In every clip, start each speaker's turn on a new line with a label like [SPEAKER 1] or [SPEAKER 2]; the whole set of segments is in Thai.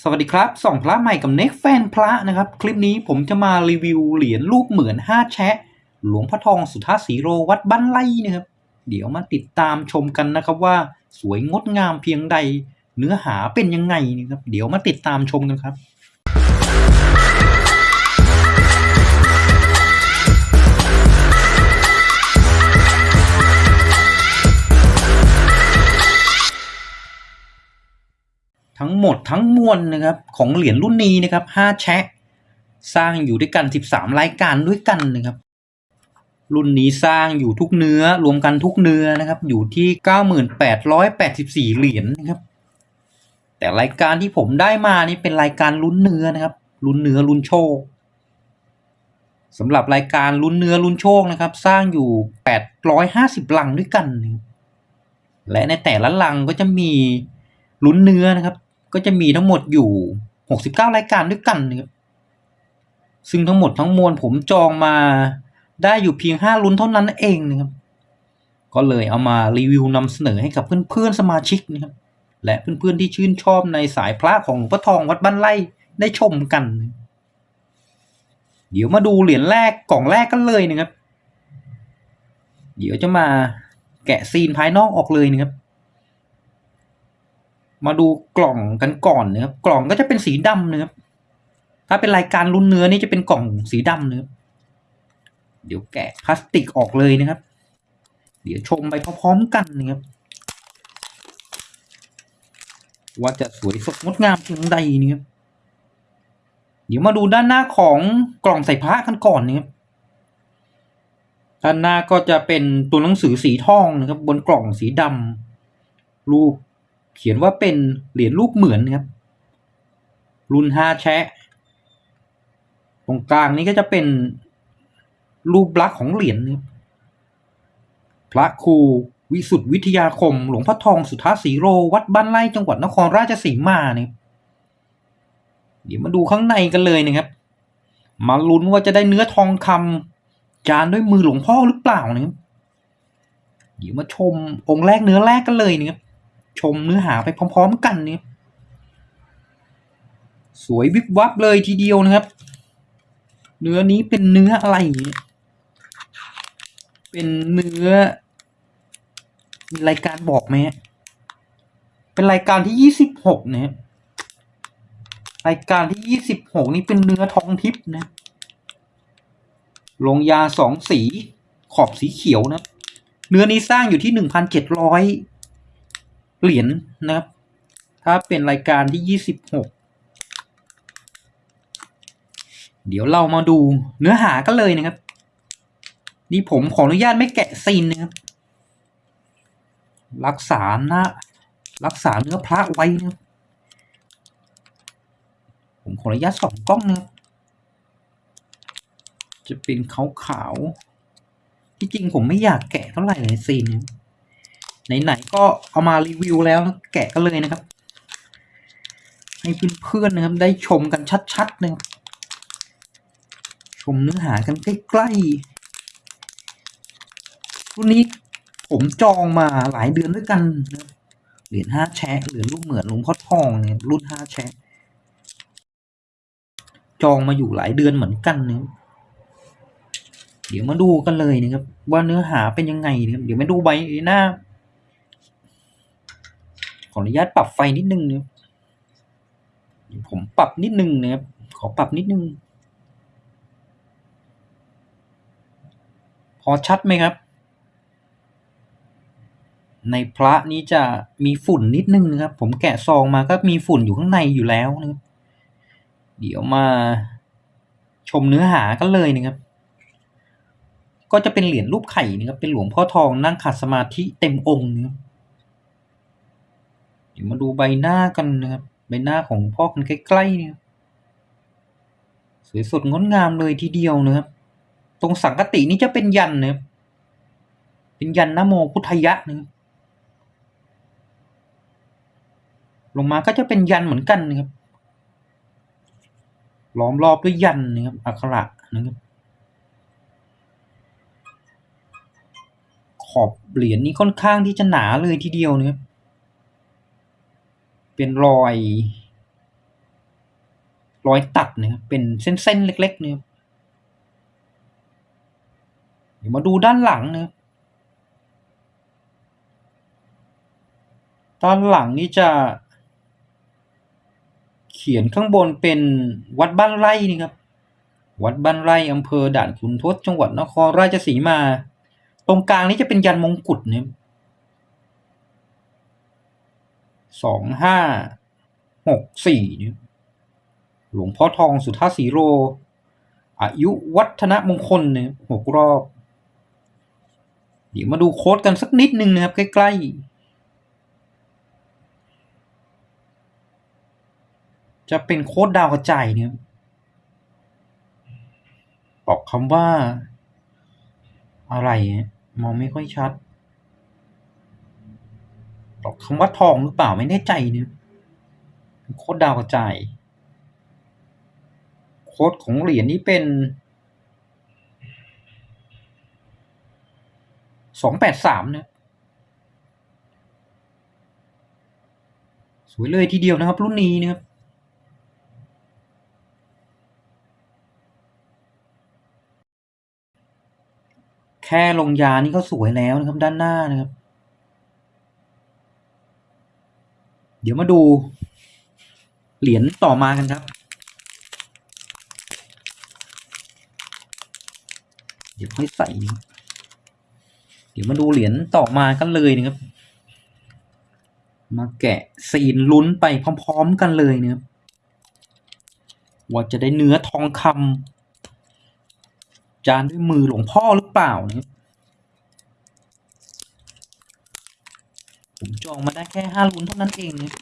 [SPEAKER 1] สวัสดีครับส่องพระใหม่กับเน็กแฟนพระนะครับ คลิปนี้ผมจะมารีวิวเหรียญรูปเหมือน 5 แชะ หลวงพ่อทองสุทธาสีโรวัดบ้านไร่นะครับ เดี๋ยวมาติดตามชมกันนะครับว่าสวยงดงามเพียงใด เนื้อหาเป็นยังไงนะครับ เดี๋ยวมาติดตามชมกันครับ หมดทั้งมวลนะครับของเหรียญรุ่นนี้นะครับ5แชะสร้างอยู่ด้วยกัน 13 รายการด้วยกันนะครับ รุ่นนี้สร้างอยู่ทุกเนื้อรวมกันทุกเนื้อนะครับ อยู่ที่ 9884 เหรียญนะครับ แต่รายการที่ผมได้มานี่เป็นรายการลุ้นเนื้อนะครับ ลุ้นเนื้อลุ้นโชคสำหรับรายการลุ้นเนื้อลุ้นโชคนะครับ สร้างอยู่ 850 ลังด้วยกัน และในแต่ละลังก็จะมีลุ้นเนื้อนะครับ ก็จะมีทั้งหมดอยู่ 69 รายการด้วยกันนะครับซึ่งทั้งหมดทั้งมวลผมจองมาได้อยู่เพียง 5 ลุ้นเท่านั้นเองนะครับ ก็เลยเอามารีวิวนำเสนอให้กับเพื่อนๆสมาชิกนะครับ และเพื่อนๆที่ชื่นชอบในสายพระของหลวงพ่อทองวัดบ้านไร่ได้ชมกัน เดี๋ยวมาดูเหรียญแรกกล่องแรกกันเลยนะครับ เดี๋ยวจะมาแกะซีนภายนอกออกเลยนะครับ มาดูกล่องกันก่อนนะครับกล่องก็จะเป็นสีดำนะครับถ้าเป็นรายการรุ่นเนื้อนี่จะเป็นกล่องสีดำนะครับเดี๋ยวแกะพลาสติกออกเลยนะครับ เดี๋ยวชมไปพร้อมๆกันนะครับ ว่าจะสวยสดงดงามเพียงใดนะครับ เดี๋ยวมาดูด้านหน้าของกล่องใส่พระกันก่อนนะครับด้านหน้าก็จะเป็นตัวหนังสือสีทองนะครับ บนกล่องสีดำรูป เขียนว่าเป็นเหรียญรูปเหมือนครับ รุ่นห้าแชะ ตรงกลางนี้ก็จะเป็นรูปลักษณ์ของเหรียญครับพระครูวิสุทธิวิทยาคม หลวงพ่อทองสุทธาสีโร วัดบ้านไร่จังหวัดนครราชสีมาเนะครับเดี๋ยวมาดูข้างในกันเลยนะครับ มาลุ้นว่าจะได้เนื้อทองคำจานด้วยมือหลวงพ่อหรือเปล่านะครับเดี๋ยวมาชมองค์แรกเนื้อแรกกันเลยนะครับ ชมเนื้อหาไปพร้อมๆกันนะครับสวยวิบวับเลยทีเดียวนะครับ เนื้อนี้เป็นเนื้ออะไรเนี่เป็นเนื้อ มีรายการบอกไหมเป็นรายการที่ยี่สิบหกนะครับรายการที่ยี่สิบหกนี่เป็นเนื้อทองทิพย์นะ ลงยาสองสีขอบสีเขียวนะ เนื้อนี้สร้างอยู่ที่หนึ่งพันเจ็ดร้อย เหรียญนะครับ ถ้าเป็นรายการที่ยี่สิบหกเดี๋ยวเรามาดูเนื้อหากันเลยนะครับ นี่ผมขออนุญาตไม่แกะซีนนะครับ รักษาหน้ารักษาเนื้อพระไว้นะครับผมขออนุญาตสองกล้องนะครับจะเป็นขาวๆที่จริงผมไม่อยากแกะเท่าไหร่เลยซีนเนี่ย ไหนๆก็เอามารีวิวแล้วแกะกันเลยนะครับ ให้เพื่อนๆนะครับ ได้ชมกันชัดๆนะครับชมเนื้อหากันใกล้ๆรุ่นนี้ผมจองมาหลายเดือนด้วยกันนะเหรียญห้าแชะเหรียญรูปเหมือนหลวงพ่อทองเนี่ยรุ่นห้าแชะจองมาอยู่หลายเดือนเหมือนกันนะครับเดี๋ยวมาดูกันเลยนะครับว่าเนื้อหาเป็นยังไงนะครับเดี๋ยวมาดูใบหน้า ขออนุญาตปรับไฟนิดนึงนะครับผมปรับนิดนึงนะครับขอปรับนิดนึง พอชัดไหมครับ ในพระนี้จะมีฝุ่นนิดนึงนะครับ ผมแกะซองมาก็มีฝุ่นอยู่ข้างในอยู่แล้วนะครับเดี๋ยวมาชมเนื้อหากันเลยนะครับ ก็จะเป็นเหรียญรูปไข่นะครับ เป็นหลวงพ่อทองนั่งขัดสมาธิเต็มองค์นะครับ ดี๋ยวมาดูใบหน้ากันนะครับ ใบหน้าของพ่อกันใกล้ๆเนี่ยสวยสดงดงามเลยทีเดียวนะครับ ตรงสังกตินี้จะเป็นยันนะครับ เป็นยันนโมพุทธยะนะครับลงมาก็จะเป็นยันเหมือนกันนะครับ ล้อมรอบด้วยยันนะครับ อักขระนะครับ ขอบเหรียญนี้ค่อนข้างที่จะหนาเลยทีเดียวนะครับ เป็นรอย รอยตัดนะครับเป็นเส้นๆเล็กๆนะครับเดี๋ยวมาดูด้านหลังนะครับด้านหลังนี่จะเขียนข้างบนเป็นวัดบ้านไร่นี่ครับวัดบ้านไร่อำเภอด่านขุนทดจังหวัดนครราชสีมา ตรงกลางนี้จะเป็นยันมงกุฎนะครับ สองห้าหกสี่เนี่ยหลวงพ่อทองสุทธาสีโร อายุวัฒนมงคลเนี่ยหกรอบ เดี๋ยวมาดูโค้ดกันสักนิดนึงนะครับ ใกล้ ๆ จะเป็นโค้ดดาวกระจายเนี่ยบอกคำว่า อะไรมองไม่ค่อยชัด คำว่าทองหรือเปล่าไม่แน่ใจเนี่ยโค้ดดาวกระจายโค้ดของเหรียญนี้เป็นสองแปดสามนะสวยเลยทีเดียวนะครับ รุ่นนี้นะครับแค่ลงยานี่ก็สวยแล้วนะครับด้านหน้านะครับ เดี๋ยวมาดู เหรียญต่อมากันครับ เดี๋ยวค่อยใส่ เดี๋ยวมาดูเหรียญต่อมากันเลยนะครับ มาแกะซีนลุ้นไปพร้อมๆกันเลยนะครับว่าจะได้เนื้อทองคำจานด้วยมือหลวงพ่อหรือเปล่านะครับ ผม จองมาได้แค่ห้าลุ้นเท่านั้นเองนะ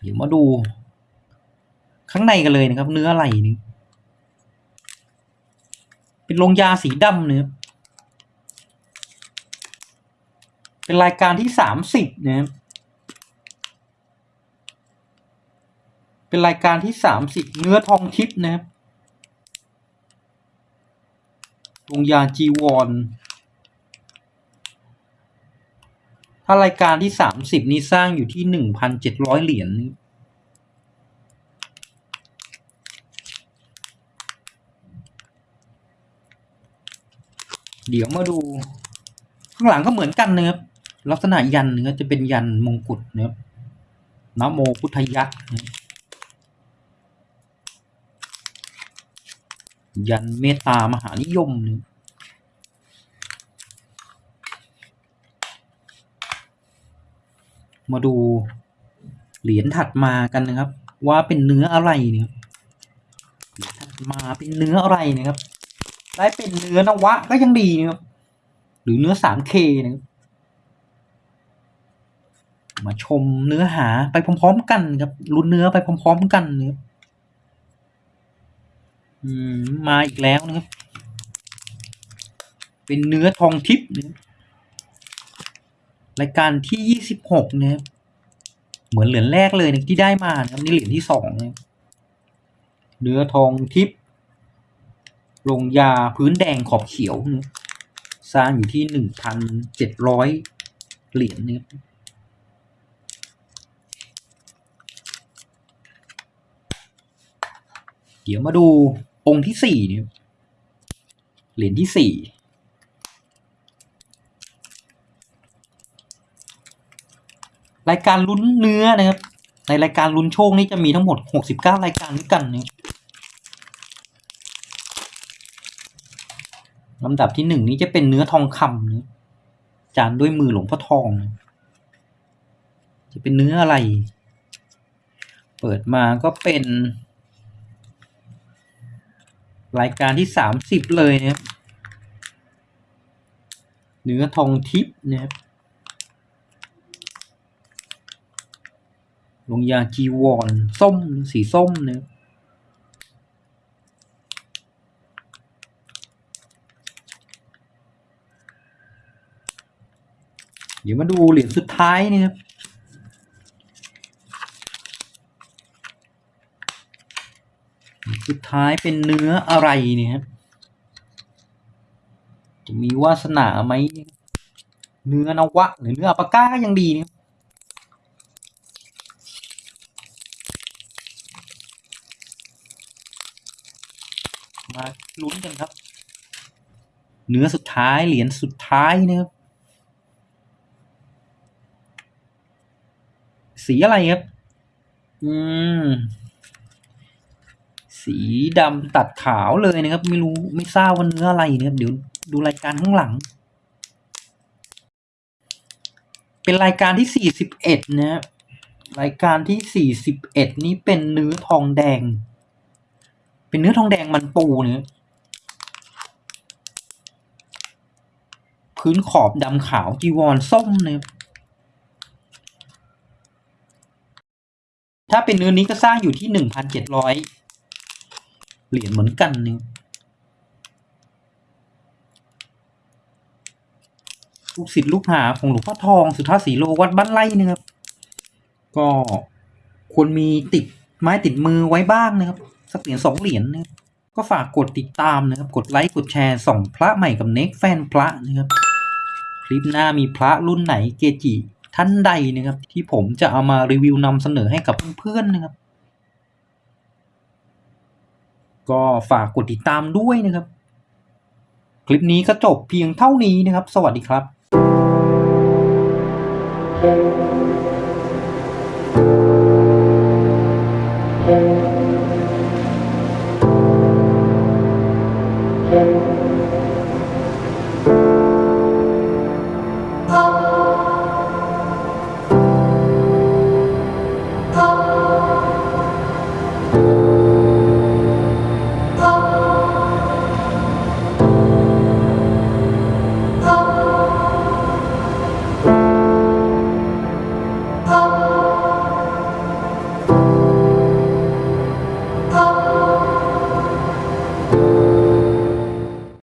[SPEAKER 1] เดี๋ยวมาดู ข้างในกันเลยนะครับ เนื้ออะไรนี่เป็นลงยาสีดำเนื้อเป็นรายการที่สามสิบนะครับเป็นรายการที่สามสิบเนื้อทองทิพย์นะครับลงยาจีวร ถ้ารายการที่สามสิบนี้สร้างอยู่ที่หนึ่งพันเจ็ดร้อยเหรียญนี่เดี๋ยวมาดู ข้างหลังก็เหมือนกันนะครับลักษณะยันเนื้อจะเป็นยันมงกุฎนะครับนโมพุทธยักษ์ยันเมตตามหานิยมนะครับ มาดูเหรียญถัดมากันนะครับ ว่าเป็นเนื้ออะไรเนี่ยถัดมาเป็นเนื้ออะไรนะครับ ได้เป็นเนื้อนวะก็ยังดีนะครับหรือเนื้อสามเคนะครับมาชมเนื้อหาไปพร้อมๆกันครับลุ้นเนื้อไปพร้อมๆกันนะครับมมาอีกแล้วนะครับ เป็นเนื้อทองทิพย์นะครับ รายการที่ยี่สิบหกนะครับเหมือนเหรียญแรกเลยนะที่ได้มานะครับนี่เหรียญที่สองนะเนื้อทองทิพย์ลงยาพื้นแดงขอบเขียวนะสร้างอยู่ที่หนึ่งพันเจ็ดร้อยเหรียญนะครับเดี๋ยวมาดูองค์ที่สี่เนี่ยเหรียญที่สี่ รายการลุ้นเนื้อนะครับ ในรายการลุ้นโชคนี่จะมีทั้งหมดหกสิบเก้ารายการด้วยกันนะครับลำดับที่หนึ่งนี้จะเป็นเนื้อทองคำนะจานด้วยมือหลวงพ่อทองนะจะเป็นเนื้ออะไร เปิดมาก็เป็น รายการที่สามสิบเลยนะครับเนื้อทองทิพย์นะครับ ลงยาจีวรส้มสีส้มนะครับเดี๋ยวมาดูเหรียญสุดท้ายนี่ครับสุดท้ายเป็นเนื้ออะไรเนี่ยครับจะมีวาสนาไหมเนื้อนวะ หรือเนื้ออปาก้ายังดีเนี่ย มาลุ้นกันครับ เนื้อสุดท้ายเหรียญสุดท้ายนะครับสีอะไรครับ อืม สีดำตัดขาวเลยนะครับ ไม่รู้ไม่ทราบว่าเนื้ออะไรนะครับ เดี๋ยวดูรายการข้างหลัง เป็นรายการที่สี่สิบเอ็ดนะครับรายการที่สี่สิบเอ็ดนี้เป็นเนื้อทองแดง เป็นเนื้อทองแดงมันปูเนี่ยพื้นขอบดำขาวจีวรส้มเนะครับถ้าเป็นเนื้อนี้ก็สร้างอยู่ที่หนึ่งพันเจ็ดร้อยเหรียญเหมือนกันเนี่ยลูกศิษย์ลูกหาของหลวงพ่อทองสุทธาสีโลวัดบ้านไร่นะครับ ก็ควรมีติดไม้ติดมือไว้บ้างนะครับ สักเหรียญสองเหรียญนะครับก็ฝากกดติดตามนะครับกดไลค์กดแชร์ส่องพระใหม่กับเน็กแฟนพระนะครับคลิปหน้ามีพระรุ่นไหนเกจิท่านใดนะครับ ที่ผมจะเอามารีวิวนำเสนอให้กับเพื่อนๆนะครับ ก็ฝากกดติดตามด้วยนะครับ คลิปนี้ก็จบเพียงเท่านี้นะครับ สวัสดีครับ
[SPEAKER 2] Thank